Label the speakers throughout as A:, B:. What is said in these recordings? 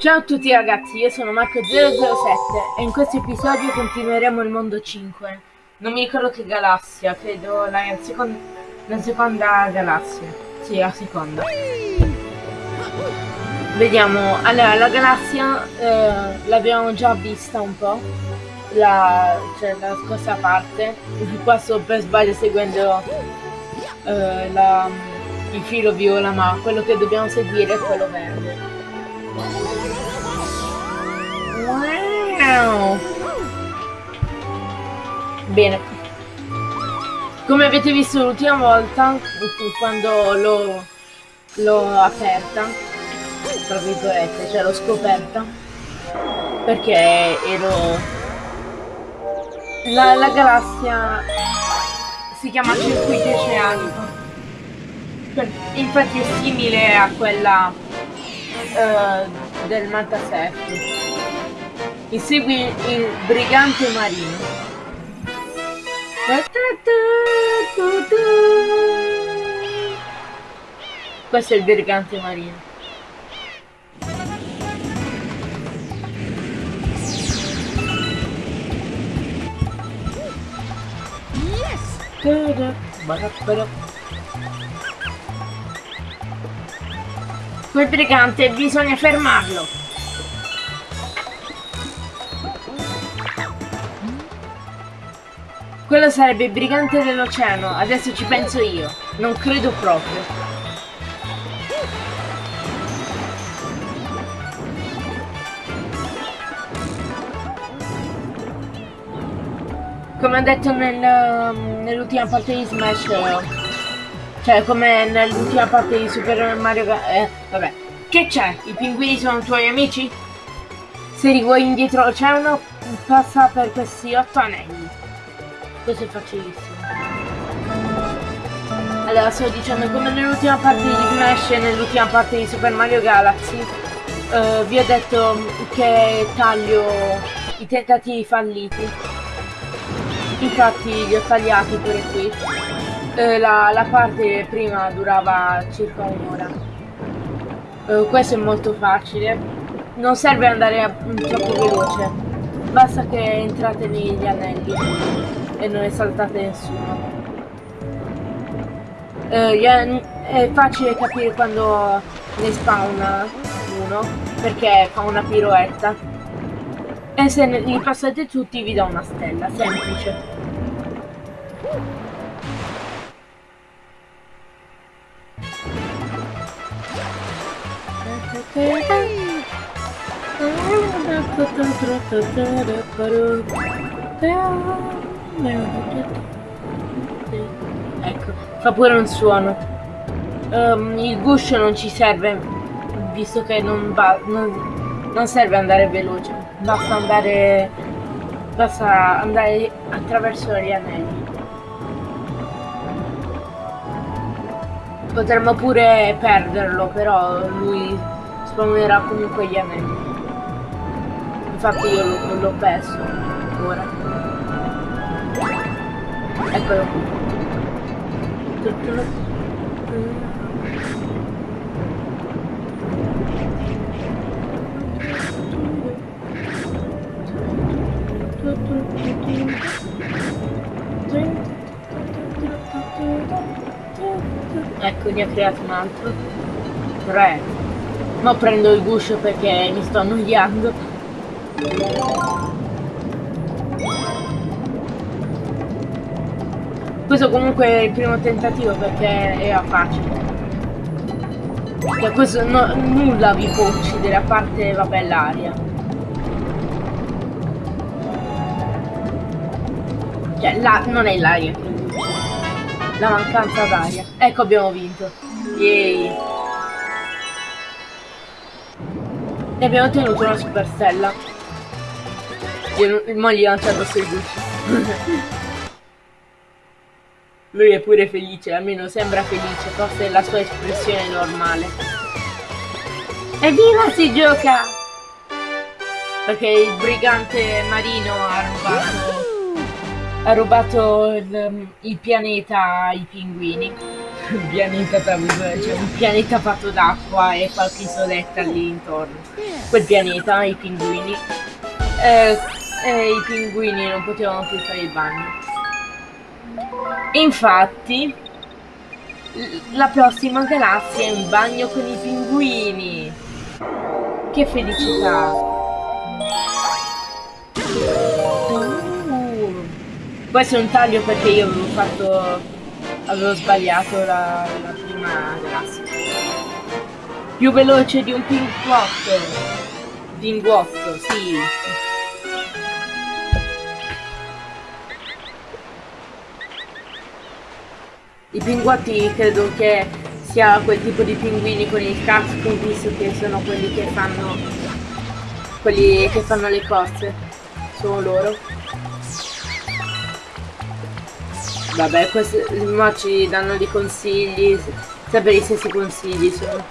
A: Ciao a tutti ragazzi, io sono Marco007 e in questo episodio continueremo il mondo 5. Non mi ricordo che galassia, credo la seconda, la seconda galassia. Sì, la seconda. Vediamo, allora la galassia eh, l'abbiamo già vista un po', la, cioè, la scorsa parte. Qua sto per sbaglio seguendo eh, la, il filo viola, ma quello che dobbiamo seguire è quello verde. Bene. Come avete visto l'ultima volta, quando l'ho aperta, tra virgolette, cioè l'ho scoperta, perché ero... La, la galassia si chiama circuito oceanico. Infatti è simile a quella uh, del Mantaserti. Insegui il brigante marino. Questo è il brigante marino. Yes! Quel brigante bisogna fermarlo. Quello sarebbe il brigante dell'oceano, adesso ci penso io. Non credo proprio. Come ho detto nel, nell'ultima parte di Smash, cioè come nell'ultima parte di Super Mario... Eh, vabbè. Che c'è? I pinguini sono tuoi amici? Se rivuoi indietro l'oceano, passa per questi otto anelli. Questo è facilissimo. Allora, sto dicendo, come nell'ultima parte di Smash e nell'ultima parte di Super Mario Galaxy, uh, vi ho detto che taglio i tentativi falliti. Infatti li ho tagliati pure qui. Uh, la, la, parte prima durava circa un'ora. Uh, questo è molto facile. Non serve andare troppo veloce. Basta che entrate negli anelli e non ne saltate nessuno. Eh, è facile capire quando ne spawna uno, perché fa una piroetta. E se li passate tutti vi do una stella, semplice. Ecco, fa pure un suono. Um, il guscio non ci serve, visto che non va. Non, non serve andare veloce, basta andare. Basta andare attraverso gli anelli. Potremmo pure perderlo, però lui spawnerà comunque gli anelli. Infatti io l'ho perso ora. Eccolo. Ecco, ne ho creato un altro. Tre. Ma prendo il guscio perché mi sto annoiando. Questo comunque è il primo tentativo perché era facile. Cioè questo no, nulla vi può uccidere a parte vabbè l'aria. Cioè la, non è l'aria che La mancanza d'aria. Ecco abbiamo vinto. Yay. E abbiamo ottenuto una super stella. Io, mo gli ho lanciato sul guscio. Lui è pure felice, almeno sembra felice, forse è la sua espressione normale. Evviva si gioca! Perché il brigante marino ha rubato, ha rubato il, il pianeta ai pinguini. un pianeta tra virgolette, cioè un pianeta fatto d'acqua e qualche isoletta lì intorno. Quel pianeta, i pinguini. Eh, e i pinguini non potevano più fare il bagno. Infatti, la prossima galassia è un bagno con i pinguini. Che felicità! Questo è un taglio perché io avevo fatto... avevo sbagliato la, la prima galassia. Più veloce di un pinguotto. Pinguotto, sì. I pinguotti credo che sia quel tipo di pinguini con il casco, visto che sono quelli che fanno quelli che fanno le cose. Sono loro. Vabbè, questi ma ci danno dei consigli, sempre gli stessi consigli sono.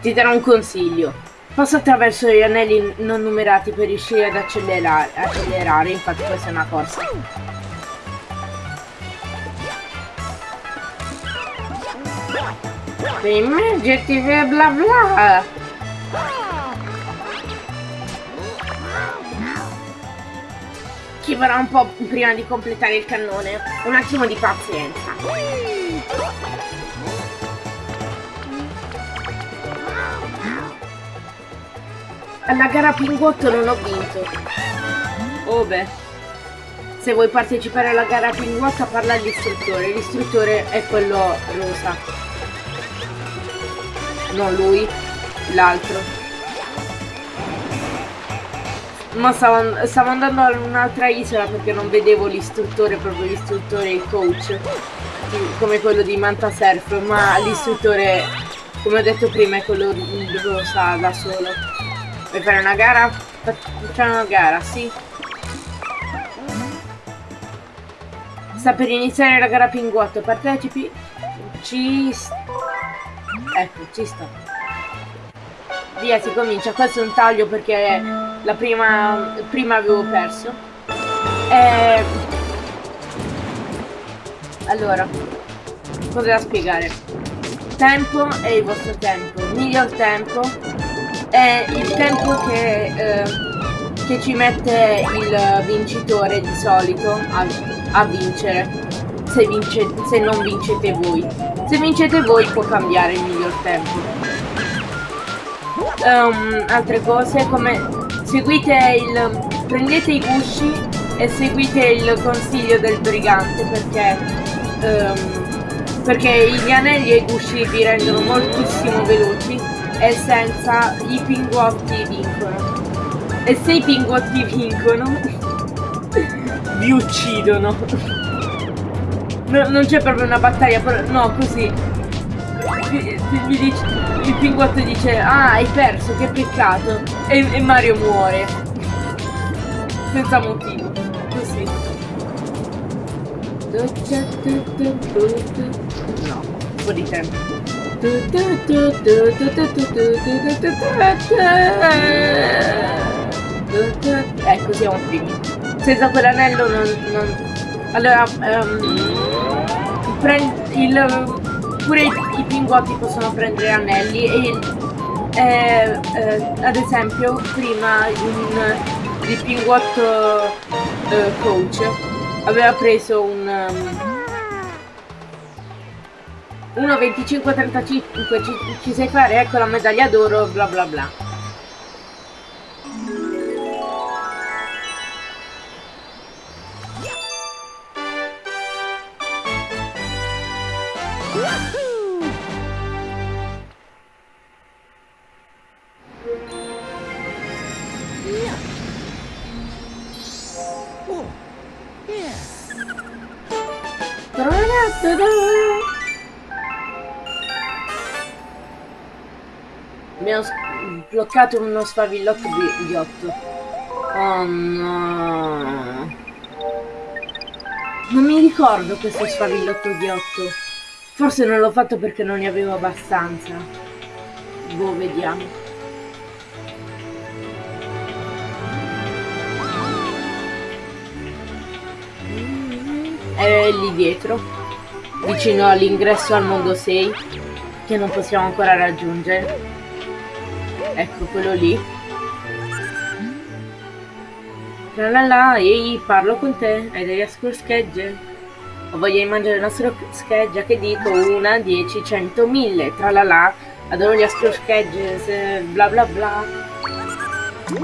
A: Ti darò un consiglio. Passa attraverso gli anelli non numerati per riuscire ad accelerare, accelerare infatti questa è una cosa. Immergiti bla bla. Ci vorrà un po' prima di completare il cannone. Un attimo di pazienza. Alla gara Pinguotto non ho vinto. Oh beh. Se vuoi partecipare alla gara Pinguotto parla all'istruttore. L'istruttore è quello rosa non lui, l'altro. Ma stavo, stavo, andando a un'altra isola perché non vedevo l'istruttore, proprio l'istruttore, il coach, come quello di Manta Surf, ma l'istruttore, come ho detto prima, è quello rosa da solo. Vuoi fare una gara? Facciamo una gara, sì. Sta per iniziare la gara Pinguotto, partecipi? Ci Ecco, ci sta. Via, si comincia. Questo è un taglio perché la prima, prima avevo perso. E... Allora, cosa da spiegare? Tempo è il vostro tempo. Miglior tempo è il tempo che, eh, che ci mette il vincitore di solito a, a vincere. Se, vince, se non vincete voi. Se vincete voi può cambiare il tempo. Um, altre cose come seguite il... prendete i gusci e seguite il consiglio del brigante perché um, perché gli anelli e i gusci vi rendono moltissimo veloci e senza i pinguotti vincono. E se i pinguotti vincono vi uccidono. No, non c'è proprio una battaglia, però no, così. Mi, dice, il pinguotto dice, ah hai perso, che peccato. E, e Mario muore. Senza motivo. Così. No, un po' di tempo. Ecco, siamo primi. Senza quell'anello non, non... Allora, um, il, pure i, i pinguotti possono prendere anelli e eh, eh, ad esempio prima un, il pinguotto eh, coach aveva preso un um, 1.25.35 ci, ci sai fare? Ecco la medaglia d'oro bla bla bla bloccato uno sfavillotto di ghiotto. Oh no. Non mi ricordo questo sfavillotto ghiotto. Forse non l'ho fatto perché non ne avevo abbastanza. Boh, vediamo. È lì dietro, vicino all'ingresso al mondo 6, che non possiamo ancora raggiungere. Ecco, quello lì. La la la, ehi, parlo con te, hai delle schegge? O voglio mangiare una scheggia che dico una, dieci, cento, mille, tra la la, adoro gli schegge, bla bla bla.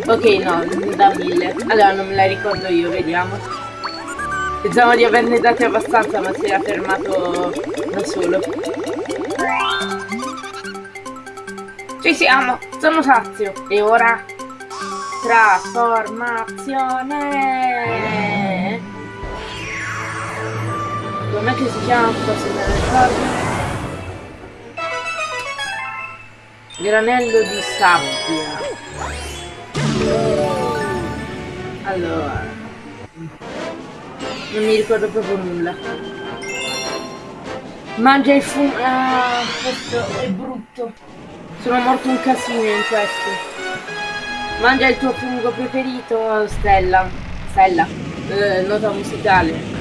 A: Ok, no, da mille. Allora non me la ricordo io, vediamo. Pensavo di averne dati abbastanza, ma si era fermato da solo. Ci siamo, sono sazio. E ora... Trasformazione! Com'è che si chiama? Forse me lo ricordo. Granello di sabbia. Allora non mi ricordo proprio nulla. Mangia il fumo. Ah, questo è brutto. Sono morto un casino in questo. Mangia il tuo fungo preferito, Stella. Stella. Eh, nota musicale.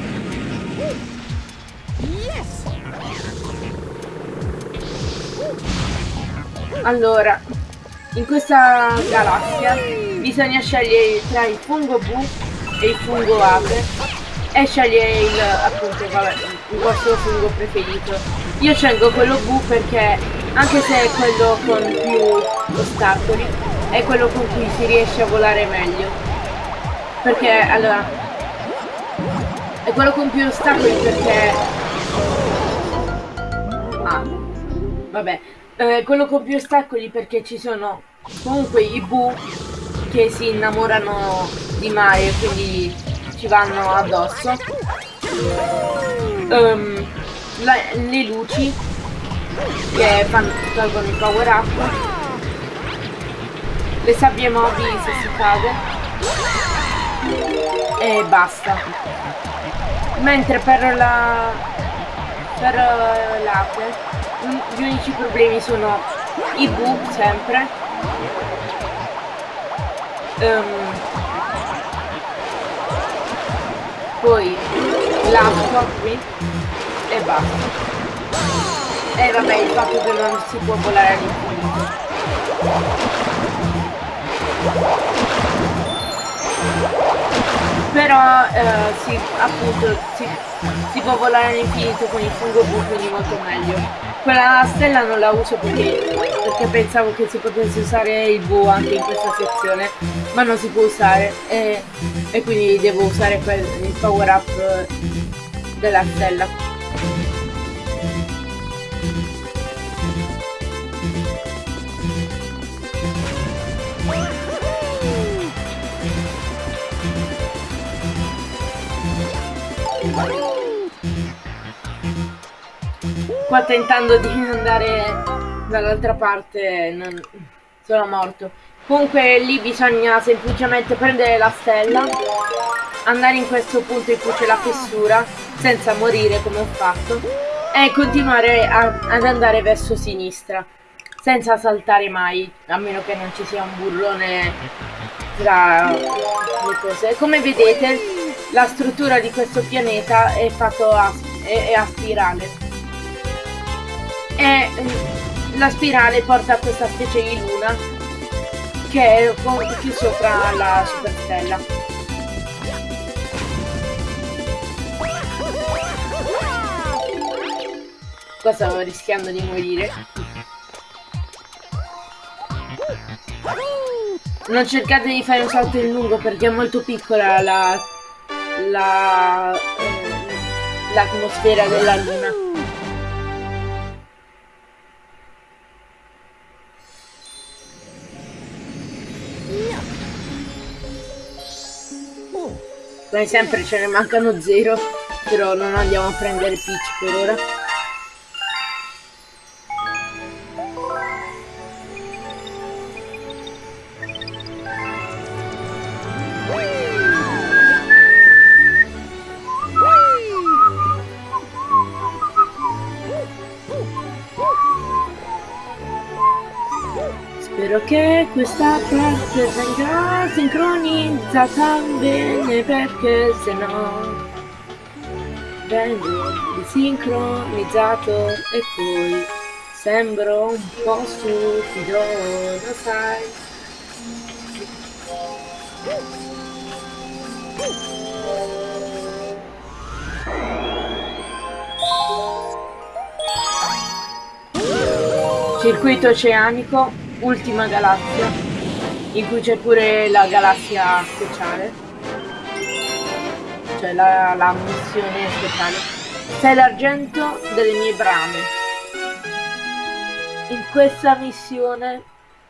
A: Allora, in questa galassia bisogna scegliere tra il fungo Bu e il fungo Ape e sceglie il appunto vabbè, il vostro fungo preferito. Io scelgo quello blu perché anche se è quello con più ostacoli è quello con cui si riesce a volare meglio. Perché allora è quello con più ostacoli perché ah vabbè eh, quello con più ostacoli perché ci sono comunque i bu che si innamorano di Mario quindi ci vanno addosso. Um, la, le luci che fanno, tolgono il power up. Le sabbie mobili se si cade. E basta. Mentre per la per l'ape gli unici problemi sono i bu sempre. Um, poi l'acqua qui e basta. E vabbè il fatto che non si può volare all'infinito però eh, sì, appunto si, si, può volare all'infinito con il fungo blu quindi molto meglio quella stella non la uso perché, perché pensavo che si potesse usare il bu anche in questa sezione ma non si può usare. E, e quindi devo usare quel, il power up della stella Qua tentando di andare dall'altra parte non... sono morto. Comunque lì bisogna semplicemente prendere la stella, andare in questo punto in cui c'è la fessura, senza morire come ho fatto, e continuare a, ad andare verso sinistra, senza saltare mai, a meno che non ci sia un burrone tra le cose. Come vedete la struttura di questo pianeta è fatto a, è, è a spirale. E mm, la spirale porta a questa specie di luna che è qui sopra la superstella. Qua stavo rischiando di morire. Non cercate di fare un salto in lungo perché è molto piccola la la eh, l'atmosfera della luna. Come sempre ce ne mancano zero, però non andiamo a prendere Peach per ora. Questa parte venga sincronizzata bene perché se no vengo desincronizzato e poi sembro un po' stupido, lo sai. Circuito oceanico, ultima galassia, in cui c'è pure la galassia speciale, cioè la, la missione speciale. Sei l'argento delle mie brame. In questa missione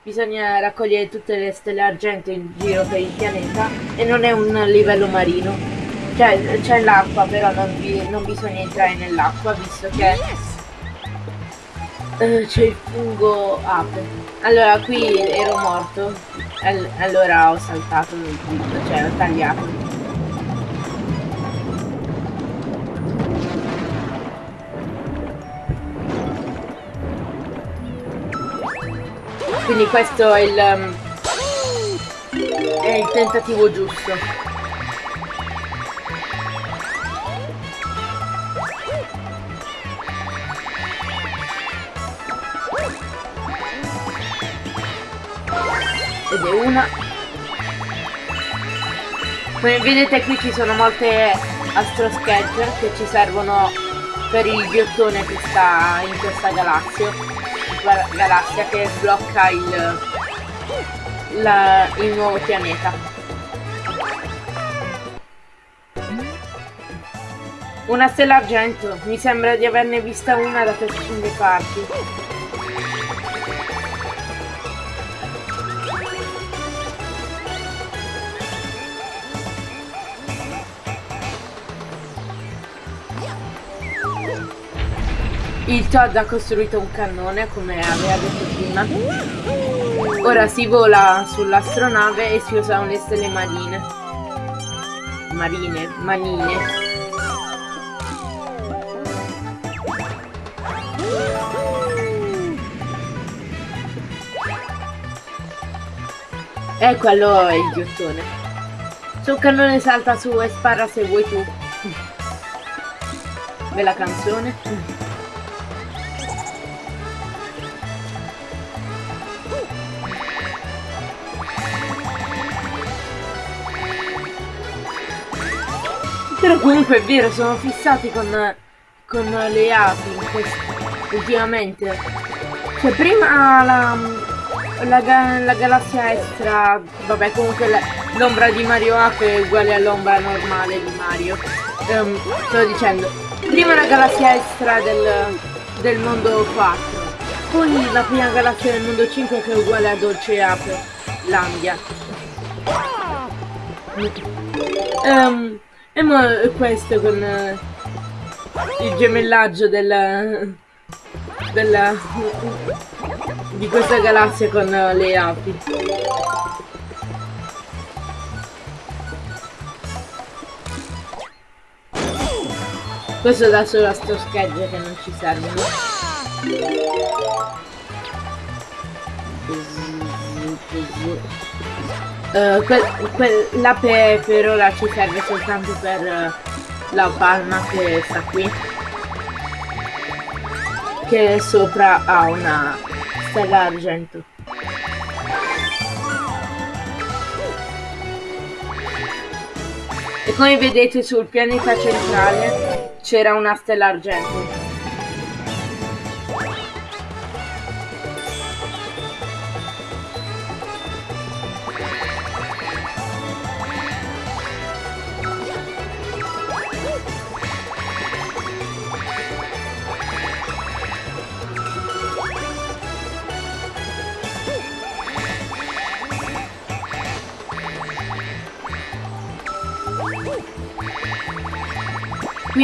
A: bisogna raccogliere tutte le stelle argento in giro per il pianeta e non è un livello marino. Cioè c'è l'acqua, però non, vi, non bisogna entrare nell'acqua visto che eh, c'è il fungo ape. Allora, qui ero morto. allora ho saltato il tutto, cioè ho tagliato. Quindi questo è il, um, è il tentativo giusto. Ed è una. Come vedete qui ci sono molte astro sketch che ci servono per il ghiottone che sta in questa galassia galassia che sblocca il, la, il nuovo pianeta. Una stella argento. Mi sembra di averne vista una da queste parti Todd ha costruito un cannone, come aveva detto prima. Ora si vola sull'astronave e si usano le stelle marine. Marine, manine. E è il ghiottone. Sul cannone salta su e spara se vuoi tu. Bella canzone. Però comunque è vero, sono fissati con, con le api ultimamente. Cioè prima la, la, la galassia extra, vabbè comunque l'ombra di Mario Ape è uguale all'ombra normale di Mario. Um, sto dicendo, prima la galassia extra del, del mondo 4, poi la prima galassia del mondo 5 che è uguale a Dolce Ape, Landia. Um, e mo questo con uh, il gemellaggio della, della di questa galassia con uh, le api. Questo dà solo a sto schegge che non ci servono. Uh, quel, quel, l'ape per ora ci serve soltanto per uh, la palma che sta qui che sopra ha una stella argento e come vedete sul pianeta centrale c'era una stella argento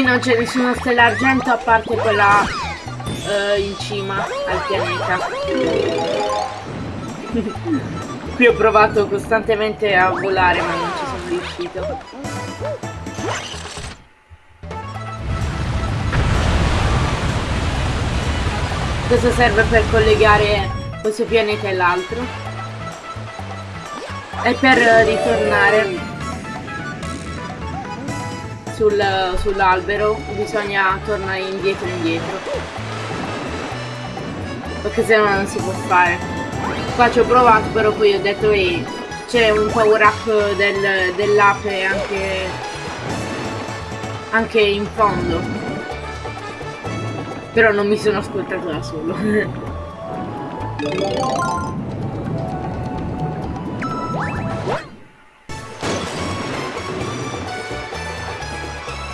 A: non c'è nessuna stella argento a parte quella uh, in cima al pianeta. Qui ho provato costantemente a volare ma non ci sono riuscito. Questo serve per collegare questo pianeta e l'altro. E per ritornare sul, sull'albero bisogna tornare indietro indietro. Perché se no non si può fare. Qua ci ho provato però poi ho detto ehi c'è un power up del, dell'ape anche, anche in fondo. Però non mi sono ascoltato da solo.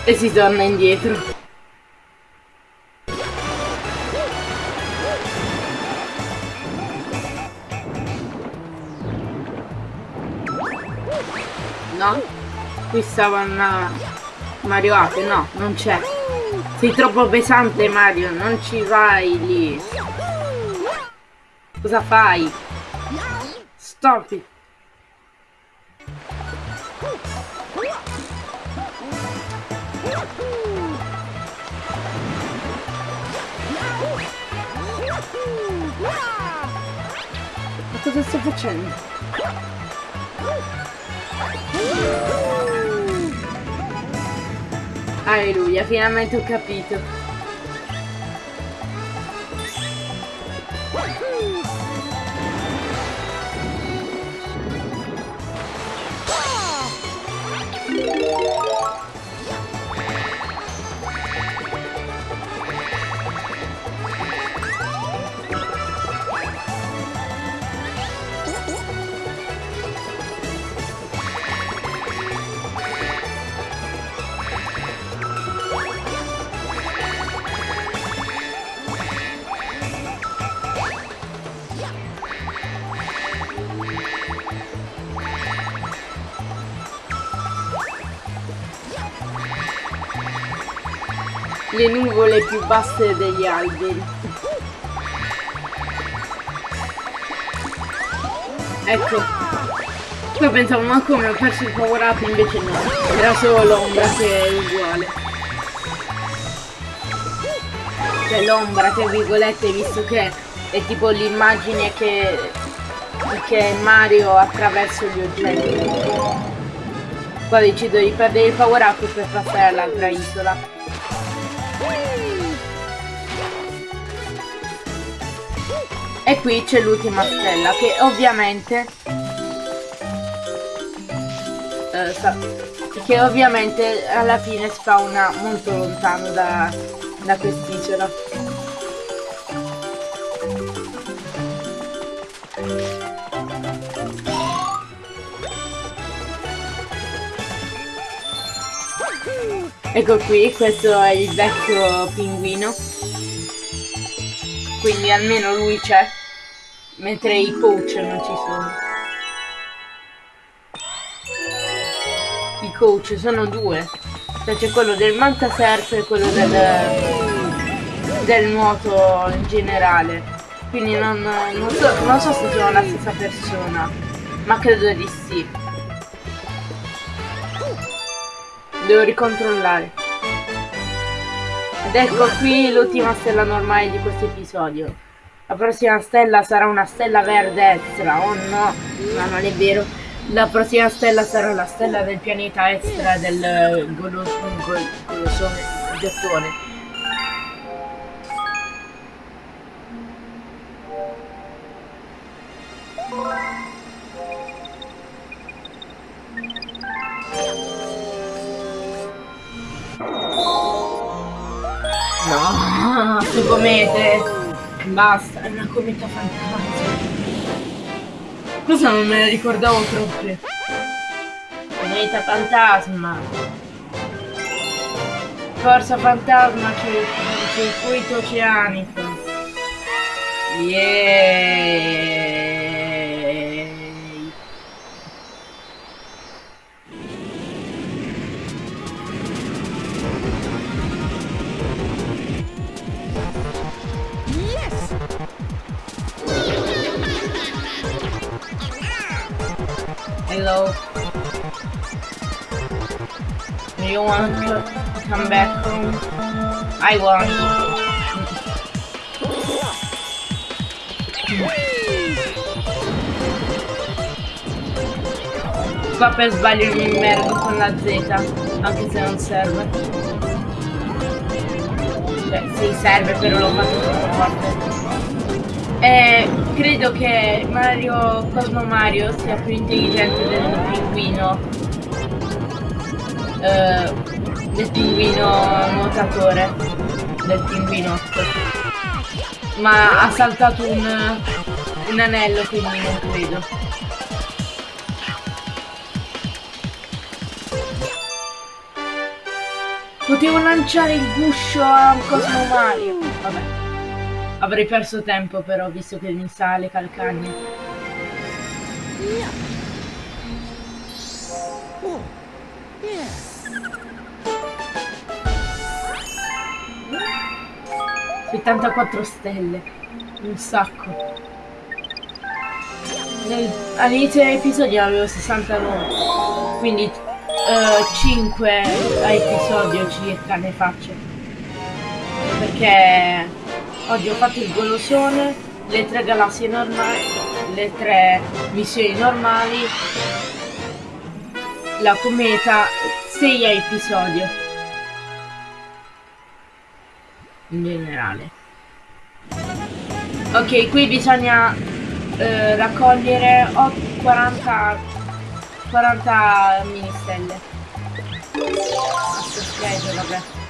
A: e si torna indietro. No? Qui stava una Mario Ape, no, non c'è. Sei troppo pesante Mario, non ci vai lì. Cosa fai? Stop it. Cosa sto facendo? Alleluia, finalmente ho capito. Le nuvole più basse degli alberi. Ecco. Poi pensavo, ma come ho perso il favorato, invece no. Era solo l'ombra che è uguale. Cioè l'ombra, tra virgolette, visto che è tipo l'immagine che, che Mario attraverso gli oggetti. Poi decido di perdere il power up per passare all'altra isola. E qui c'è l'ultima stella che ovviamente eh, che ovviamente alla fine spawna molto lontano da, da quest'isola. Ecco qui, questo è il vecchio pinguino quindi almeno lui c'è, mentre i coach non ci sono. I coach sono due, cioè c'è quello del mantaserp e quello del, del nuoto in generale. Quindi non, non, so, non so se sono la stessa persona, ma credo di sì. Devo ricontrollare. Ed ecco qui l'ultima stella normale di questo episodio. La prossima stella sarà una stella verde extra. Oh no, ma non è vero. La prossima stella sarà la stella del pianeta extra del golosone gettone. No, su comete. Basta, è una cometa fantastica. Cosa non me ne ricordavo proprio? Cometa fantasma. Forza fantasma che circuito oceanico. Yeah. Hello. Do you want to come back home? I want. Qua per sbaglio mi immergo con la Z, anche se non serve. Beh, sì, serve, però l'ho fatto troppo forte. E credo che Mario, Cosmo Mario sia più intelligente del pinguino. Uh, del pinguino nuotatore. Del pinguinotto. Ma ha saltato un, un anello, quindi non credo. Potevo lanciare il guscio a Cosmo Mario. Vabbè. Avrei perso tempo però, visto che mi sa le calcagne. Settantaquattro stelle. Un sacco. All'inizio dell'episodio avevo 69. Quindi 5 a episodio circa ne faccio perché oggi ho fatto il golosone le tre galassie normali le tre missioni normali la cometa 6 a episodio in generale ok qui bisogna eh, raccogliere 40 40 mini stelle. Schedule, vabbè.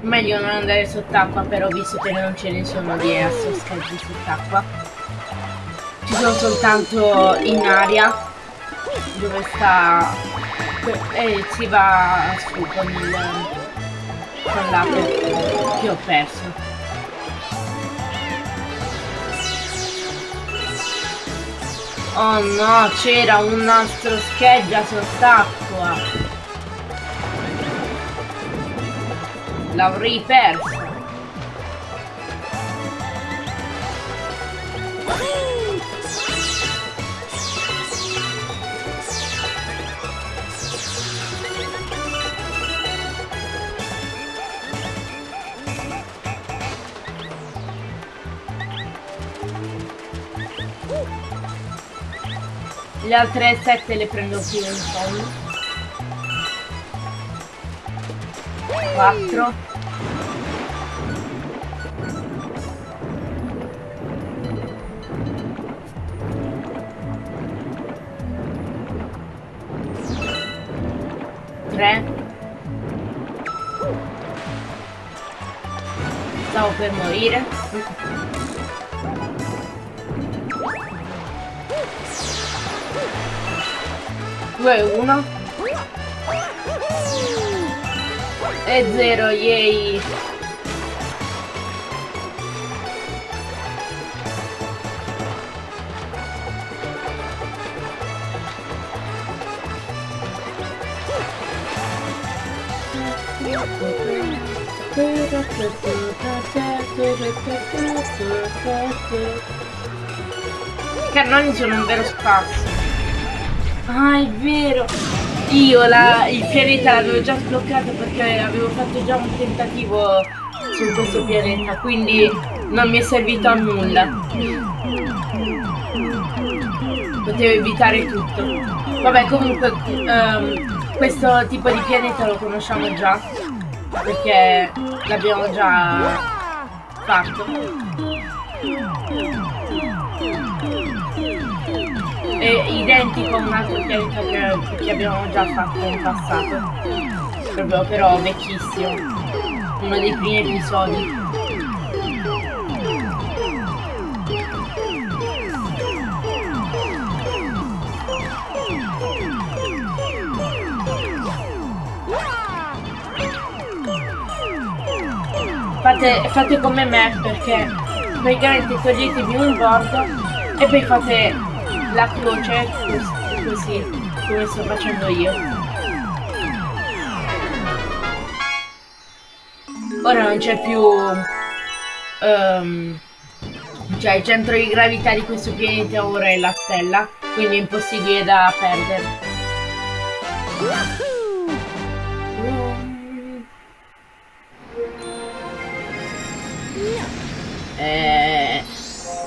A: Meglio non andare sott'acqua però visto che non ce ne sono di assoscheggi sott'acqua. Ci sono soltanto in aria dove sta e si va su con il con l'ape che ho perso oh no c'era un nastro scheggia sott'acqua l'avrei perso Le altre sette le prendo più in fondo. 4 3 Stavo per morire 2, 1 e 0, yay! I cannoni sono un vero spasso. Ah, è vero! Io la, il pianeta l'avevo già sbloccato perché avevo fatto già un tentativo su questo pianeta, quindi non mi è servito a nulla. Potevo evitare tutto. Vabbè, comunque, um, questo tipo di pianeta lo conosciamo già, perché l'abbiamo già fatto è identico a un altro pianeta che, che abbiamo già fatto in passato. Proprio però vecchissimo. Uno dei primi episodi. Fate, fate come me perché praticamente toglietevi un bordo e poi fate la croce così, come sto facendo io. Ora non c'è più... Um, cioè il centro di gravità di questo pianeta ora è la stella, quindi è impossibile da perdere.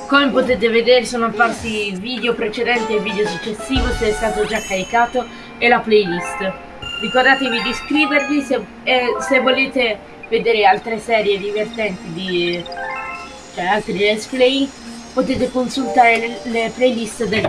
A: Come potete vedere sono apparsi video precedente e video successivo se è stato già caricato e la playlist. Ricordatevi di iscrivervi se, e se volete vedere altre serie divertenti di cioè altri let's play potete consultare le, le playlist del